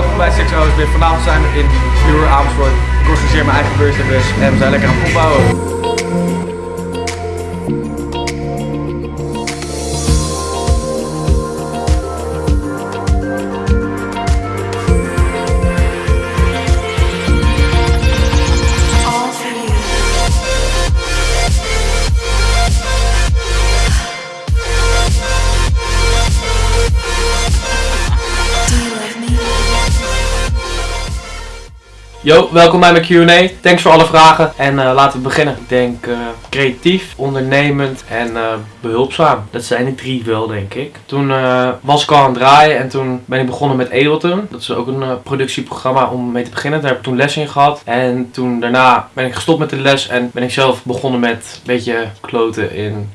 welkom bij Six Hours. Vanavond zijn we in Vloer Amersfoort. Ik organiseer mijn eigen birthdaybus en we zijn lekker aan het opbouwen. Yo, welkom bij mijn Q&A. Thanks voor alle vragen. En eh, laten we beginnen. Ik denk eh, creatief, ondernemend en eh, behulpzaam. Dat zijn die drie wel, denk ik. Toen was ik al aan het draaien en toen ben ik begonnen met Ableton. Dat is ook een productieprogramma om mee te beginnen. Daar heb ik toen les in gehad. En toen daarna ben ik gestopt met de les en ben ik zelf begonnen met een beetje kloten in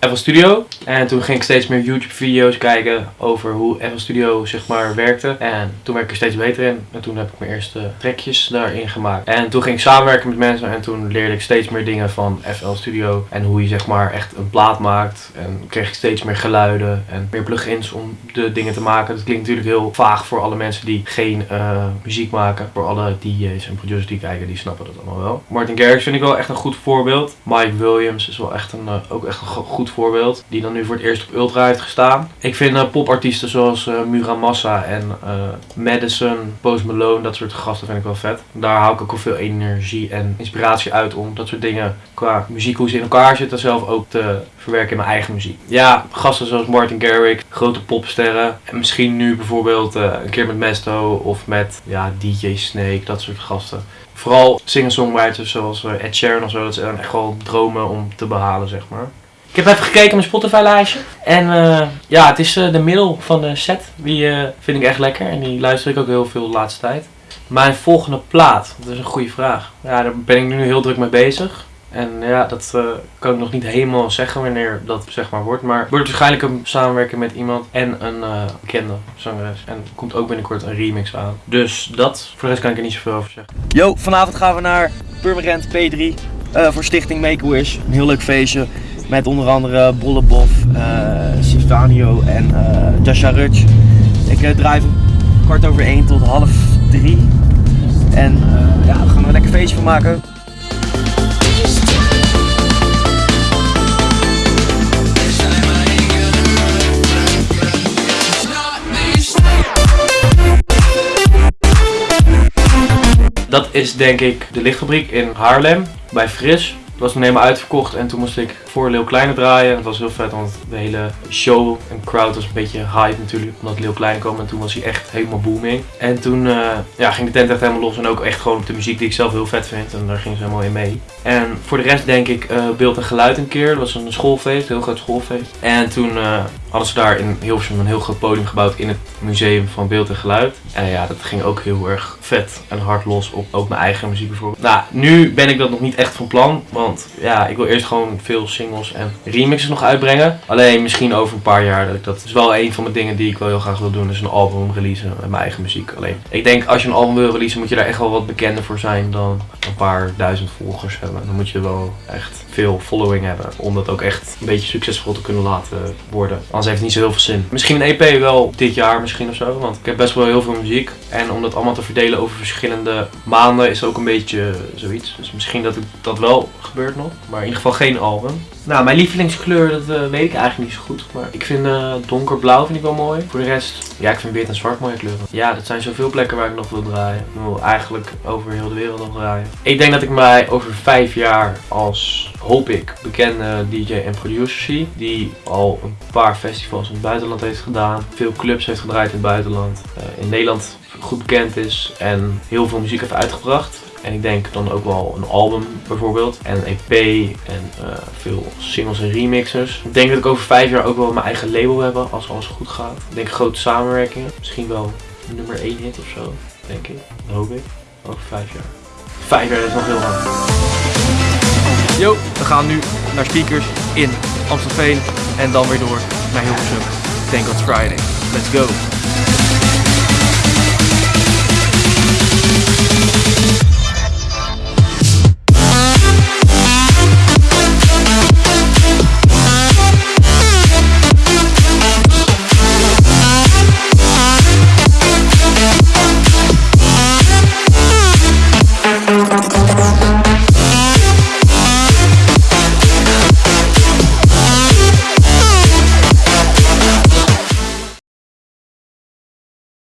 FL Studio. En toen ging ik steeds meer YouTube video's kijken over hoe FL Studio zeg maar werkte. En toen werd ik er steeds beter in. En toen heb ik mijn eerste trekjes daarin gemaakt. En toen ging ik samenwerken met mensen en toen leerde ik steeds meer dingen van FL Studio. En hoe je zeg maar echt een plaat maakt. En kreeg ik steeds meer geluiden en meer plugins om de dingen te maken. Dat klinkt natuurlijk heel vaag voor alle mensen die geen eh, muziek maken. Voor alle DJ's en producers die kijken, die snappen dat allemaal wel. Martin Garrix vind ik wel echt een goed voorbeeld. Mike Williams is wel echt een, eh, ook echt een go- goed voorbeeld. Die dan nu voor het eerst op Ultra heeft gestaan. Ik vind eh, popartiesten zoals Muramasa en Madison, Post Malone, dat soort gasten vind ik wel vet. Daar haal ik ook wel veel energie en inspiratie uit om dat soort dingen qua muziek, hoe ze in elkaar zitten, zelf ook te verwerken in mijn eigen muziek. Ja, gasten zoals Martin Garrix, grote popsterren. En misschien nu bijvoorbeeld eh, een keer met Mesto of met ja, DJ Snake, dat soort gasten. Vooral singer-songwriters zoals eh, Ed Sheeran of zo, dat zijn echt wel dromen om te behalen, zeg maar. Ik heb even gekeken mijn Spotify-lijstje. En eh, ja, het is de middel van de set. Die vind ik echt lekker. En die luister ik ook heel veel de laatste tijd. Mijn volgende plaat, dat is een goede vraag. Ja, daar ben ik nu heel druk mee bezig. En ja, dat eh, kan ik nog niet helemaal zeggen wanneer dat zeg maar wordt. Maar het wordt waarschijnlijk een samenwerking met iemand en een eh, bekende zangeres. En er komt ook binnenkort een remix aan. Dus dat, voor de rest kan ik er niet zoveel over zeggen. Yo, vanavond gaan we naar Purmerend P3 eh, voor Stichting Make-A-Wish. Een heel leuk feestje met onder andere Bollebof, Sivanio en Jasha Rutsch. Ik van kwart over één tot half drie. En eh, ja, we gaan een lekker feestje van maken. Dat is denk ik de lichtfabriek in Haarlem, bij Fris. Het was toen helemaal uitverkocht en toen moest ik voor Leeuw Kleine draaien. Het was heel vet, want de hele show en crowd was een beetje hype natuurlijk, omdat Leeuw Kleine kwam. En toen was hij echt helemaal booming. En toen eh, ja, ging de tent echt helemaal los en ook echt gewoon op de muziek die ik zelf heel vet vind. En daar ging ze helemaal in mee. En voor de rest denk ik eh, beeld en geluid een keer. Dat was een schoolfeest, een heel groot schoolfeest. En toen eh, hadden ze daar in Hilversum een heel groot podium gebouwd in het museum van beeld en geluid. En ja, dat ging ook heel erg vet en hard los op ook mijn eigen muziek bijvoorbeeld. Nou, nu ben ik dat nog niet echt van plan, want ja, ik wil eerst gewoon veel singles en remixes nog uitbrengen. Alleen misschien over een paar jaar dat ik is wel een van mijn dingen die ik wel heel graag wil doen, is een album releasen met mijn eigen muziek. Alleen, ik denk als je een album wil releasen moet je daar echt wel wat bekender voor zijn dan een paar duizend volgers hebben. Dan moet je wel echt veel following hebben om dat ook echt een beetje succesvol te kunnen laten worden. Anders heeft het niet zo heel veel zin. Misschien een EP wel dit jaar misschien of zo, want ik heb best wel heel veel muziek. En om dat allemaal te verdelen over verschillende maanden is ook een beetje zoiets. Dus misschien dat het, dat wel gebeurt nog, maar in ieder geval geen album. Nou, mijn lievelingskleur, dat eh, weet ik eigenlijk niet zo goed. Maar ik vind eh, donkerblauw vind ik wel mooi. Voor de rest, ja, ik vind wit en zwart mooie kleuren. Ja, dat zijn zoveel plekken waar ik nog wil draaien. Ik wil eigenlijk over heel de wereld nog draaien. Ik denk dat ik mij over vijf jaar als, hoop ik, bekende DJ en producer zie. Die al een paar festivals in het buitenland heeft gedaan. Veel clubs heeft gedraaid in het buitenland. eh, in Nederland goed bekend is en heel veel muziek heeft uitgebracht. En ik denk dan ook wel een album bijvoorbeeld. En een EP en eh, veel singles en remixers. Ik denk dat ik over vijf jaar ook wel mijn eigen label heb als alles goed gaat. Ik denk grote samenwerkingen. Misschien wel nummer 1 hit of zo. Denk ik. Dat hoop ik. Over vijf jaar. Vijf jaar dat is nog heel lang. Yo, we gaan nu naar speakers in Amstelveen en dan weer door naar Hilversum. Thank God Friday. Let's go.